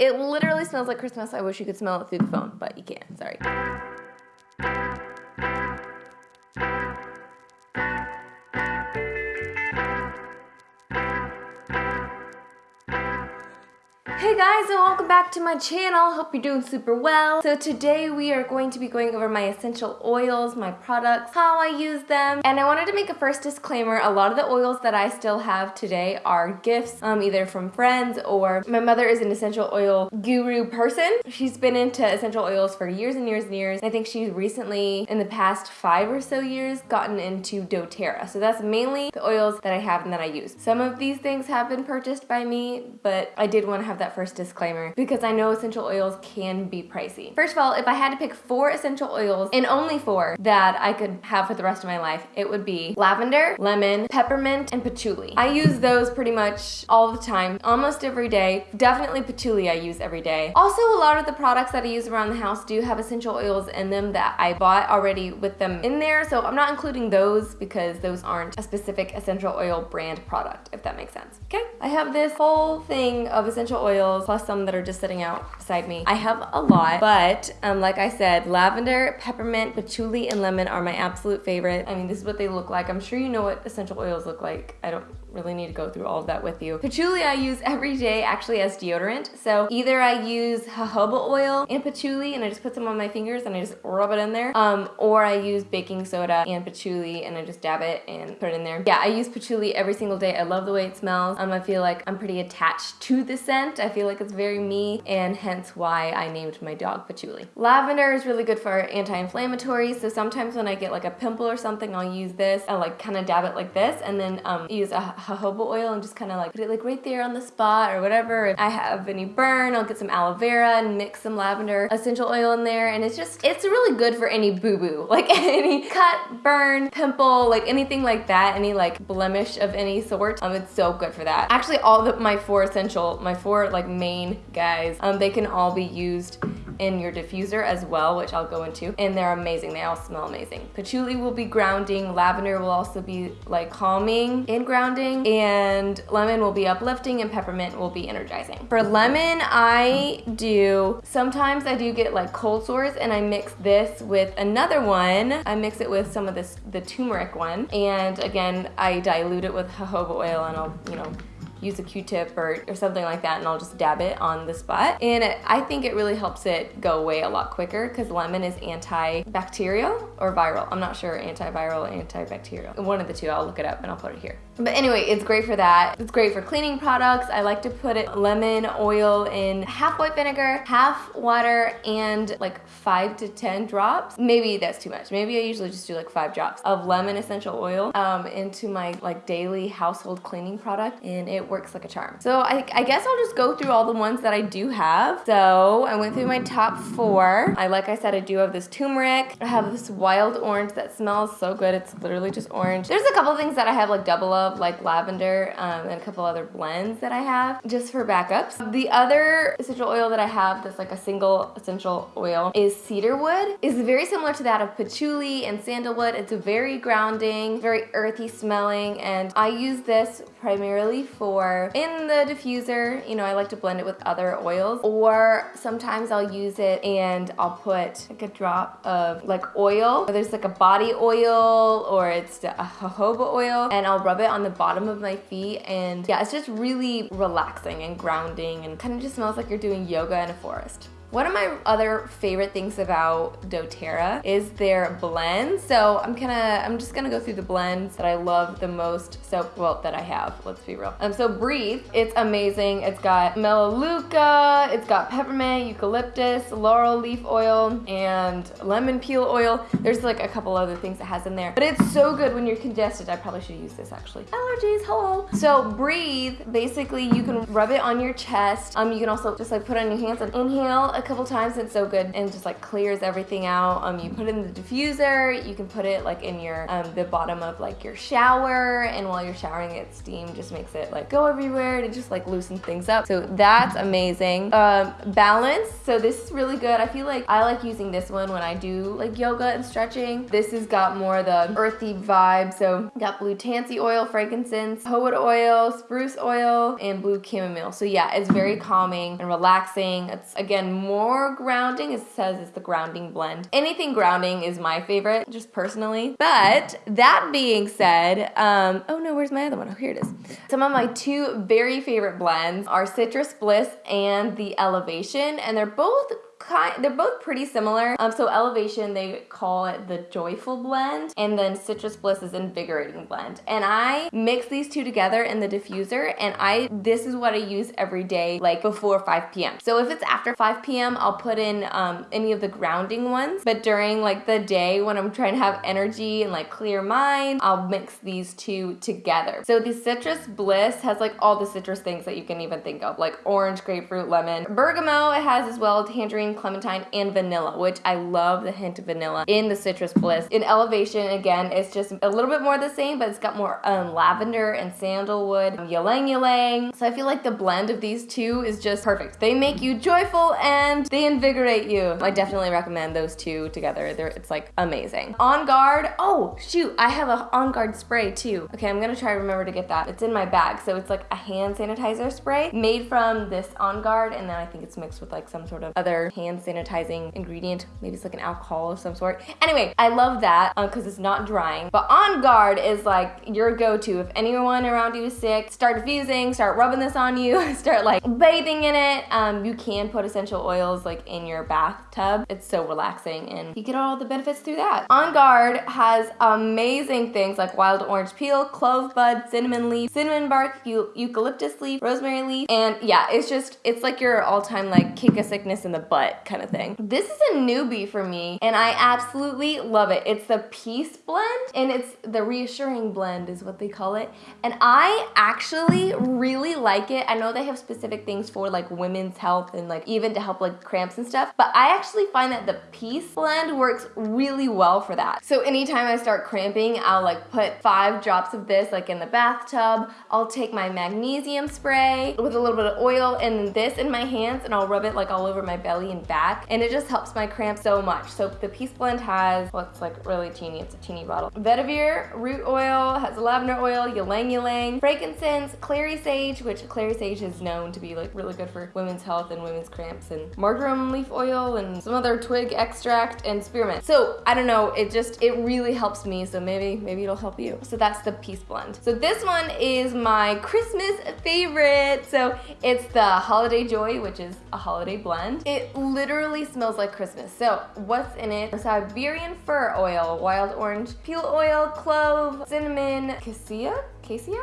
It literally smells like Christmas. I wish you could smell it through the phone, but you can't, sorry. Guys and welcome back to my channel. Hope you're doing super well. So today we are going to be going over my essential oils, my products, how I use them. And I wanted to make a first disclaimer. A lot of the oils that I still have today are gifts, um, either from friends or my mother is an essential oil guru person. She's been into essential oils for years and years and years. I think she's recently, in the past five or so years, gotten into doTERRA. So that's mainly the oils that I have and that I use. Some of these things have been purchased by me, but I did want to have that first disclaimer because I know essential oils can be pricey. First of all, if I had to pick four essential oils and only four that I could have for the rest of my life, it would be lavender, lemon, peppermint, and patchouli. I use those pretty much all the time, almost every day. Definitely patchouli I use every day. Also, a lot of the products that I use around the house do have essential oils in them that I bought already with them in there, so I'm not including those because those aren't a specific essential oil brand product, if that makes sense. Okay, I have this whole thing of essential oils oils plus some that are just sitting out beside me. I have a lot, but um, like I said, lavender, peppermint, patchouli, and lemon are my absolute favorite. I mean, this is what they look like. I'm sure you know what essential oils look like. I don't really need to go through all of that with you. Patchouli I use every day actually as deodorant. So either I use jojoba oil and patchouli and I just put some on my fingers and I just rub it in there. Um, or I use baking soda and patchouli and I just dab it and put it in there. Yeah, I use patchouli every single day. I love the way it smells. Um, I feel like I'm pretty attached to the scent. I feel like it's very me and hence why I named my dog Patchouli. Lavender is really good for anti-inflammatory. So sometimes when I get like a pimple or something, I'll use this. I'll like kind of dab it like this and then um, use a jojoba oil and just kind of like put it like right there on the spot or whatever. If I have any burn, I'll get some aloe vera and mix some lavender essential oil in there. And it's just, it's really good for any boo-boo, like any cut, burn, pimple, like anything like that, any like blemish of any sort. Um, it's so good for that. Actually, all the my four essential, my four like main guys, um, they can all be used in your diffuser as well, which I'll go into. And they're amazing. They all smell amazing. Patchouli will be grounding. Lavender will also be like calming and grounding. And lemon will be uplifting and peppermint will be energizing. For lemon, I do, sometimes I do get like cold sores and I mix this with another one. I mix it with some of this, the turmeric one. And again, I dilute it with jojoba oil and I'll, you know, use a q-tip or, or something like that and I'll just dab it on the spot. And it, I think it really helps it go away a lot quicker because lemon is antibacterial or viral. I'm not sure, antiviral, antibacterial. One of the two, I'll look it up and I'll put it here. But anyway, it's great for that. It's great for cleaning products. I like to put it lemon oil in half white vinegar, half water, and like five to 10 drops. Maybe that's too much. Maybe I usually just do like five drops of lemon essential oil um, into my like daily household cleaning product and it works like a charm. So I, I guess I'll just go through all the ones that I do have. So I went through my top four. I Like I said, I do have this turmeric. I have this wild orange that smells so good. It's literally just orange. There's a couple things that I have like double of like lavender um, and a couple other blends that I have just for backups. The other essential oil that I have that's like a single essential oil is cedarwood. It's very similar to that of patchouli and sandalwood. It's a very grounding, very earthy smelling and I use this primarily for in the diffuser. You know, I like to blend it with other oils or sometimes I'll use it and I'll put like a drop of like oil. There's like a body oil or it's a jojoba oil and I'll rub it on the bottom of my feet and yeah, it's just really relaxing and grounding and kind of just smells like you're doing yoga in a forest. One of my other favorite things about doTERRA is their blends. So I'm gonna, I'm just gonna go through the blends that I love the most. So, well, that I have, let's be real. Um, so Breathe, it's amazing. It's got melaleuca, it's got peppermint, eucalyptus, laurel leaf oil, and lemon peel oil. There's like a couple other things it has in there, but it's so good when you're congested. I probably should use this actually. Allergies, hello. So Breathe, basically you can rub it on your chest. Um, you can also just like put on your hands and inhale a couple times. It's so good and just like clears everything out. Um, you put in the diffuser. You can put it like in your um, the bottom of like your shower, and while you're showering, it steam just makes it like go everywhere and it just like loosens things up. So that's amazing. Um, balance. So this is really good. I feel like I like using this one when I do like yoga and stretching. This has got more of the earthy vibe. So got blue tansy oil, frankincense, peyote oil, spruce oil, and blue chamomile. So yeah, it's very calming and relaxing. It's again more grounding. It says it's the grounding blend. Anything grounding is my favorite, just personally. But that being said, um, oh no, where's my other one? Oh, here it is. Some of my two very favorite blends are Citrus Bliss and the Elevation, and they're both kind they're both pretty similar. Um so elevation they call it the joyful blend and then citrus bliss is invigorating blend. And i mix these two together in the diffuser and i this is what i use every day like before 5 p.m so if it's after 5 p.m i'll put in um any of the grounding ones. But during like the day when i'm trying to have energy and like clear mind i'll mix these two together. So the citrus bliss has like all the citrus things that you can even think of like orange grapefruit lemon bergamot it has as well tangerine clementine, and vanilla, which I love the hint of vanilla in the Citrus Bliss. In Elevation, again, it's just a little bit more the same, but it's got more um, lavender and sandalwood, um, ylang ylang. So I feel like the blend of these two is just perfect. They make you joyful and they invigorate you. I definitely recommend those two together. They're, it's like amazing. On Guard, oh shoot, I have a On Guard spray too. Okay, I'm gonna try to remember to get that. It's in my bag. So it's like a hand sanitizer spray made from this On Guard and then I think it's mixed with like some sort of other hand sanitizing ingredient. Maybe it's like an alcohol of some sort. Anyway, I love that because uh, it's not drying. But On Guard is like your go-to. If anyone around you is sick, start diffusing, start rubbing this on you, start like bathing in it. Um, you can put essential oils like in your bathtub. It's so relaxing and you get all the benefits through that. On Guard has amazing things like wild orange peel, clove bud, cinnamon leaf, cinnamon bark, eucalyptus leaf, rosemary leaf, and yeah, it's just, it's like your all-time like kick a sickness in the butt kind of thing. This is a newbie for me and I absolutely love it. It's the Peace Blend and it's the Reassuring Blend is what they call it. And I actually really like it. I know they have specific things for like women's health and like even to help like cramps and stuff, but I actually find that the Peace Blend works really well for that. So anytime I start cramping, I'll like put five drops of this like in the bathtub. I'll take my magnesium spray with a little bit of oil and this in my hands and I'll rub it like all over my belly and back and it just helps my cramps so much. So the Peace Blend has, well it's like really teeny, it's a teeny bottle. Vetiver root oil, has a lavender oil, ylang ylang, frankincense, clary sage, which clary sage is known to be like really good for women's health and women's cramps and marjoram leaf oil and some other twig extract and spearmint. So I don't know, it just, it really helps me. So maybe, maybe it'll help you. So that's the Peace Blend. So this one is my Christmas favorite. So it's the Holiday Joy, which is a holiday blend. It literally smells like Christmas. So what's in it? Siberian fir oil, wild orange peel oil, clove, cinnamon, cassia? Cassia?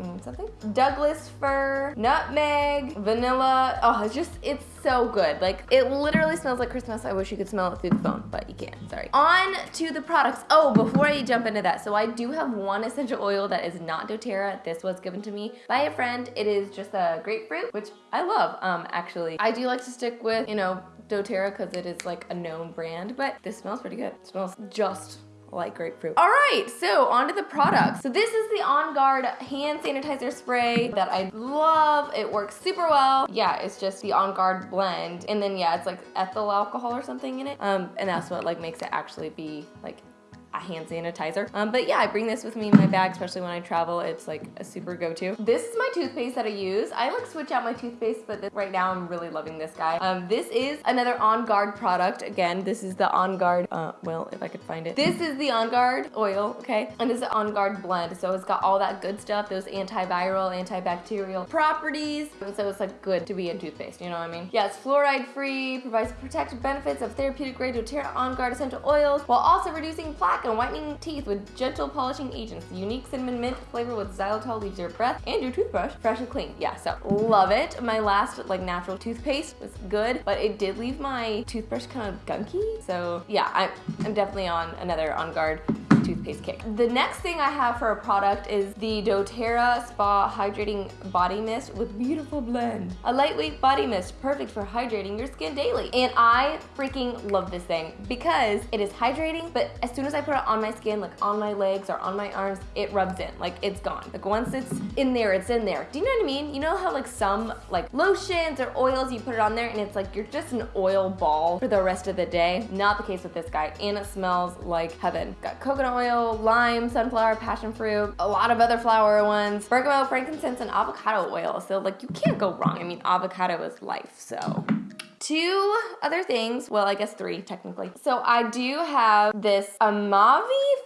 Mm, something. Douglas fir, nutmeg, vanilla. Oh, it's just, it's so good. Like, it literally smells like Christmas. I wish you could smell it through the phone, but you can't, sorry. On to the products. Oh, before I jump into that, so I do have one essential oil that is not doTERRA. This was given to me by a friend. It is just a grapefruit, which I love, um, actually. I do like to stick with, you know, doTERRA because it is like a known brand, but this smells pretty good. It smells just like grapefruit. All right, so on to the products. So this is the On Guard hand sanitizer spray that I love. It works super well. Yeah, it's just the On Guard blend. And then yeah, it's like ethyl alcohol or something in it. Um, and that's what like makes it actually be like a hand sanitizer. Um, but yeah, I bring this with me in my bag, especially when I travel. It's like a super go-to. This is my toothpaste that I use. I like switch out my toothpaste, but this, right now I'm really loving this guy. Um, this is another On Guard product. Again, this is the On Guard, uh, well, if I could find it. This is the On Guard oil, okay? And this is On Guard blend. So it's got all that good stuff, those antiviral, antibacterial properties. And so it's like good to be in toothpaste, you know what I mean? Yeah, it's fluoride free, provides protective benefits of therapeutic grade doTERRA On Guard essential oils, while also reducing plaque and whitening teeth with gentle polishing agents. Unique cinnamon mint flavor with xylitol leaves your breath and your toothbrush fresh and clean. Yeah, so love it. My last like natural toothpaste was good, but it did leave my toothbrush kind of gunky. So yeah, I'm, I'm definitely on another On Guard toothpaste kick. The next thing I have for a product is the doTERRA Spa Hydrating Body Mist with beautiful blend. A lightweight body mist, perfect for hydrating your skin daily. And I freaking love this thing because it is hydrating, but as soon as I put it on my skin, like on my legs or on my arms, it rubs in, like it's gone. Like once it's in there, it's in there. Do you know what I mean? You know how like some like lotions or oils, you put it on there and it's like you're just an oil ball for the rest of the day. Not the case with this guy. And it smells like heaven. Got coconut oil, lime, sunflower, passion fruit, a lot of other flower ones, bergamot, frankincense, and avocado oil. So like you can't go wrong. I mean, avocado is life, so two other things. Well, I guess three technically. So I do have this Amavi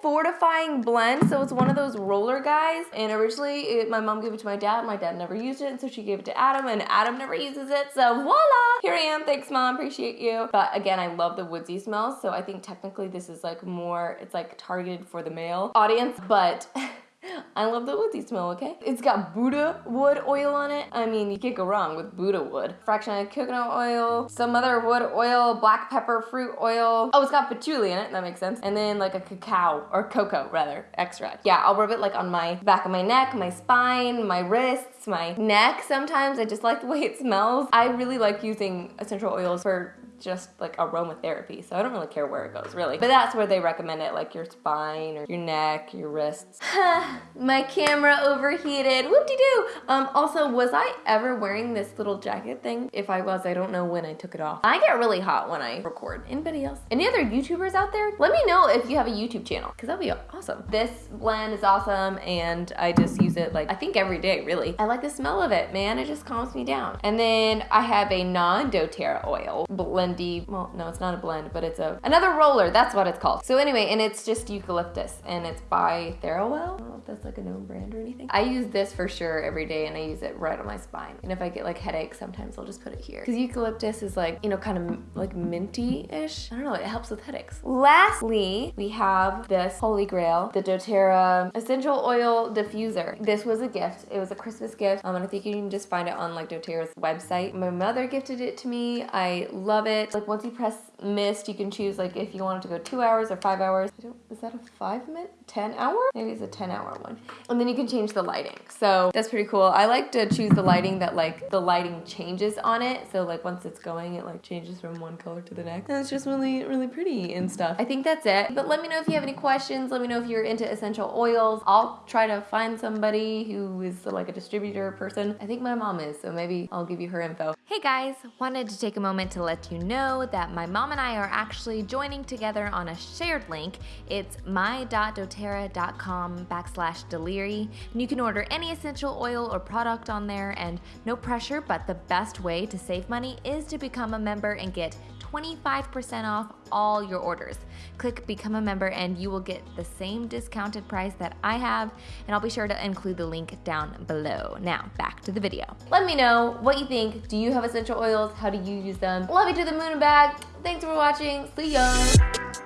fortifying blend. So it's one of those roller guys. And originally it, my mom gave it to my dad. My dad never used it. And so she gave it to Adam and Adam never uses it. So voila, here I am. Thanks mom, appreciate you. But again, I love the woodsy smell. So I think technically this is like more, it's like targeted for the male audience, but I love the woodsy smell, okay? It's got Buddha wood oil on it. I mean, you can't go wrong with Buddha wood. Fraction of coconut oil, some other wood oil, black pepper fruit oil. Oh, it's got patchouli in it, that makes sense. And then like a cacao, or cocoa rather, extract. Yeah, I'll rub it like on my back of my neck, my spine, my wrists, my neck sometimes. I just like the way it smells. I really like using essential oils for just like aromatherapy. So I don't really care where it goes, really. But that's where they recommend it, like your spine or your neck, your wrists. My camera overheated. Whoop-de-doo. Um, also, was I ever wearing this little jacket thing? If I was, I don't know when I took it off. I get really hot when I record. Anybody else? Any other YouTubers out there? Let me know if you have a YouTube channel, because that'd be awesome. This blend is awesome, and I just use it like, I think every day, really. I like the smell of it, man. It just calms me down. And then I have a non-doTERRA oil blend blendy, well, no, it's not a blend, but it's a, another roller, that's what it's called. So anyway, and it's just eucalyptus and it's by Therowell. I don't know if that's like a known brand or anything. I use this for sure every day and I use it right on my spine. And if I get like headaches, sometimes I'll just put it here. Because eucalyptus is like, you know, kind of like minty-ish. I don't know, it helps with headaches. Lastly, we have this Holy Grail, the doTERRA Essential Oil Diffuser. This was a gift. It was a Christmas gift. Um, and I think you can just find it on like doTERRA's website. My mother gifted it to me. I love it it. Like once you press mist, you can choose like if you want it to go two hours or five hours. is that a five minute? 10 hour? Maybe it's a 10 hour one. And then you can change the lighting. So that's pretty cool. I like to choose the lighting that like the lighting changes on it. So like once it's going, it like changes from one color to the next. And it's just really, really pretty and stuff. I think that's it. But let me know if you have any questions. Let me know if you're into essential oils. I'll try to find somebody who is like a distributor person. I think my mom is, so maybe I'll give you her info. Hey guys, wanted to take a moment to let you know that my mom and I are actually joining together on a shared link. It's my.doterra doterra.com backslash deliri. And you can order any essential oil or product on there and no pressure, but the best way to save money is to become a member and get 25% off all your orders. Click become a member and you will get the same discounted price that I have and I'll be sure to include the link down below. Now back to the video. Let me know what you think. Do you have essential oils? How do you use them? Love you to the moon and back. Thanks for watching. See ya.